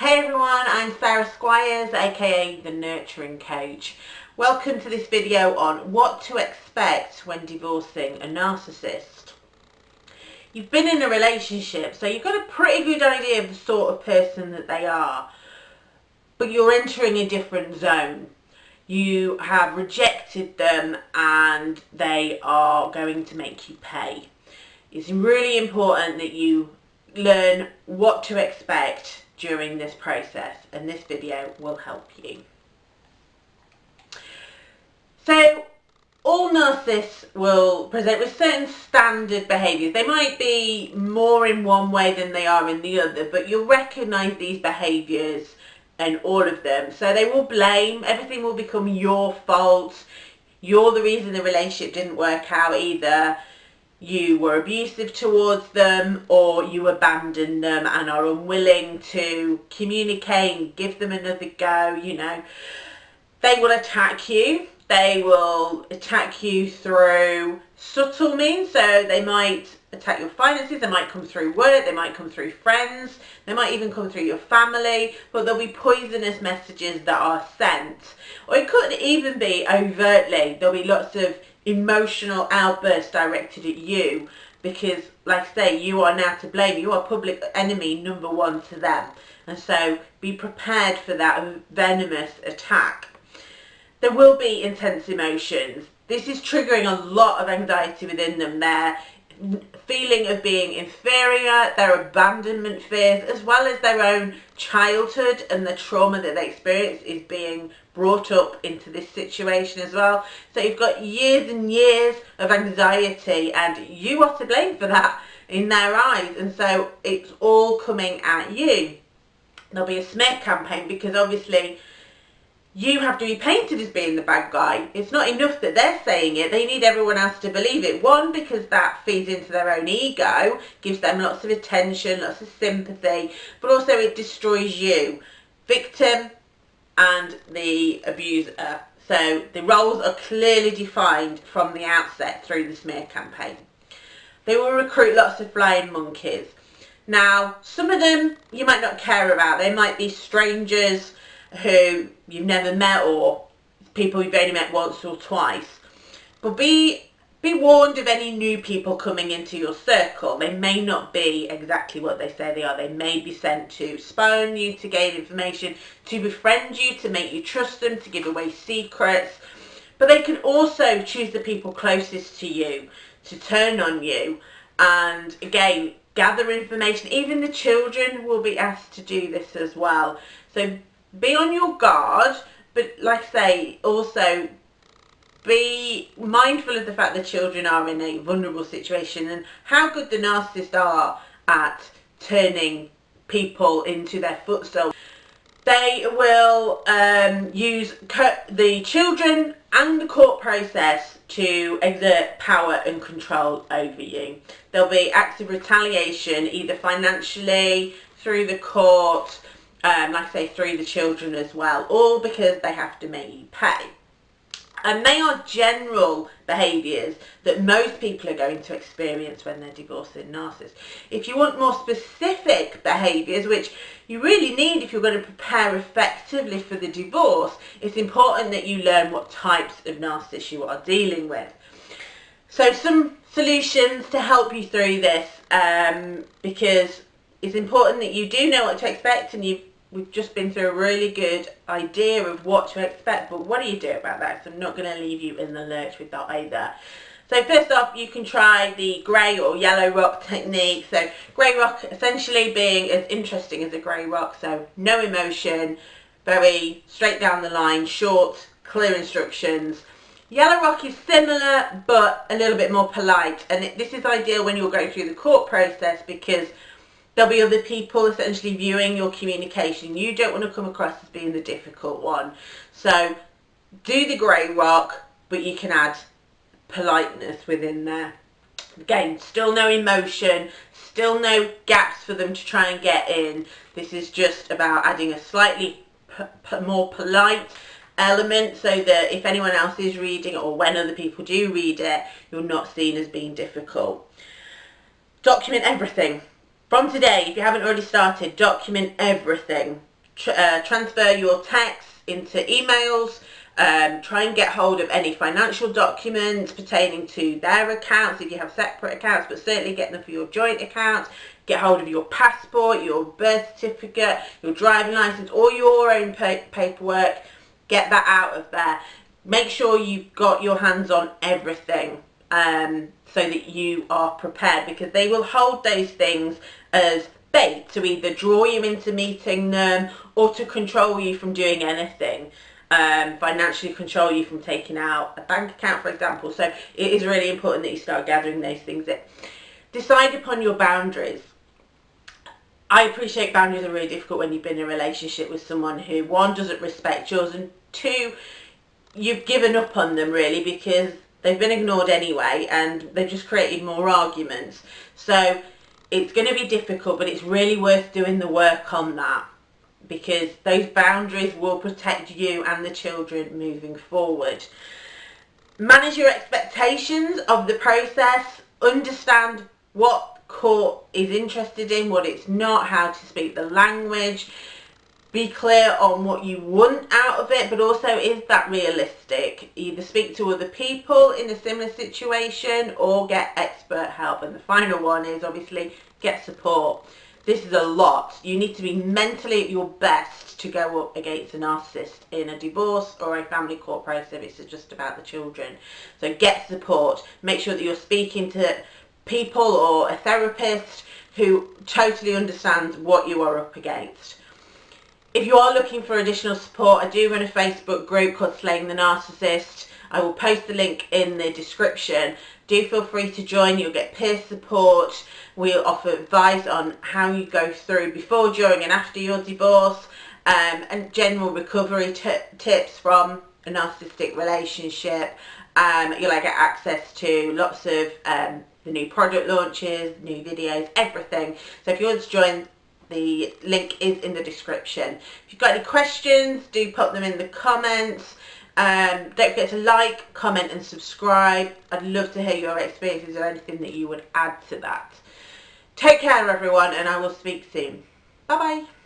Hey everyone, I'm Sarah Squires, aka The Nurturing Coach. Welcome to this video on what to expect when divorcing a narcissist. You've been in a relationship, so you've got a pretty good idea of the sort of person that they are, but you're entering a different zone. You have rejected them and they are going to make you pay. It's really important that you learn what to expect during this process and this video will help you. So all narcissists will present with certain standard behaviours. They might be more in one way than they are in the other, but you'll recognise these behaviours and all of them. So they will blame, everything will become your fault. You're the reason the relationship didn't work out either you were abusive towards them or you abandoned them and are unwilling to communicate and give them another go, you know. They will attack you. They will attack you through subtle means. So they might attack your finances. They might come through work. They might come through friends. They might even come through your family. But there'll be poisonous messages that are sent. Or it could even be overtly. There'll be lots of emotional outburst directed at you because like I say you are now to blame. You are public enemy number one to them. And so be prepared for that venomous attack. There will be intense emotions. This is triggering a lot of anxiety within them there feeling of being inferior, their abandonment fears, as well as their own childhood and the trauma that they experience is being brought up into this situation as well. So you've got years and years of anxiety and you are to blame for that in their eyes. And so it's all coming at you. There'll be a smear campaign because obviously you have to be painted as being the bad guy. It's not enough that they're saying it. They need everyone else to believe it. One, because that feeds into their own ego, gives them lots of attention, lots of sympathy, but also it destroys you. Victim and the abuser. So the roles are clearly defined from the outset through the smear campaign. They will recruit lots of flying monkeys. Now, some of them you might not care about. They might be strangers who you've never met or people you've only met once or twice. But be be warned of any new people coming into your circle. They may not be exactly what they say they are. They may be sent to spy on you, to gain information, to befriend you, to make you trust them, to give away secrets. But they can also choose the people closest to you to turn on you. And again, gather information. Even the children will be asked to do this as well. So be on your guard, but like I say, also be mindful of the fact that children are in a vulnerable situation and how good the narcissists are at turning people into their foot footstool. They will um, use the children and the court process to exert power and control over you. There'll be acts of retaliation either financially, through the court, um, like I say, through the children as well, all because they have to make you pay. And they are general behaviours that most people are going to experience when they're divorcing narcissists. If you want more specific behaviours, which you really need if you're going to prepare effectively for the divorce, it's important that you learn what types of narcissists you are dealing with. So some solutions to help you through this, um, because it's important that you do know what to expect and you've we've just been through a really good idea of what to expect but what do you do about that so I'm not going to leave you in the lurch with that either? So first off you can try the grey or yellow rock technique. So grey rock essentially being as interesting as a grey rock so no emotion very straight down the line short clear instructions. Yellow Rock is similar but a little bit more polite and this is ideal when you're going through the court process because There'll be other people essentially viewing your communication. You don't want to come across as being the difficult one. So do the grey rock, but you can add politeness within there. Again, still no emotion, still no gaps for them to try and get in. This is just about adding a slightly more polite element so that if anyone else is reading or when other people do read it, you're not seen as being difficult. Document everything. From today, if you haven't already started, document everything. tr uh, transfer your texts into emails, um, try and get hold of any financial documents pertaining to their accounts if you have separate accounts, but certainly get them for your joint accounts. Get hold of your passport, your birth certificate, your driving license, or your own pa paperwork. Get that out of there. Make sure you've got your hands on everything um, so that you are prepared because they will hold those things as bait to either draw you into meeting them or to control you from doing anything. Um, financially control you from taking out a bank account, for example. So it is really important that you start gathering those things in. Decide upon your boundaries. I appreciate boundaries are really difficult when you've been in a relationship with someone who, one, doesn't respect yours, and two, you've given up on them really because they've been ignored anyway and they've just created more arguments. So it's going to be difficult, but it's really worth doing the work on that because those boundaries will protect you and the children moving forward. Manage your expectations of the process, understand what court is interested in, what it's not, how to speak the language, be clear on what you want out of it, but also is that realistic? Either speak to other people in a similar situation or get expert help. And the final one is obviously get support. This is a lot. You need to be mentally at your best to go up against a narcissist in a divorce or a family court process it's just about the children. So get support. Make sure that you're speaking to people or a therapist who totally understands what you are up against. If you are looking for additional support, I do run a Facebook group called Slaying the Narcissist. I will post the link in the description. Do feel free to join. You'll get peer support. We'll offer advice on how you go through before, during and after your divorce um, and general recovery tips from a narcissistic relationship. Um, you'll get access to lots of um, the new product launches, new videos, everything. So if you want to join the link is in the description. If you've got any questions, do pop them in the comments. Um, don't forget to like, comment and subscribe. I'd love to hear your experiences or anything that you would add to that. Take care everyone and I will speak soon. Bye bye.